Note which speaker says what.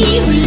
Speaker 1: you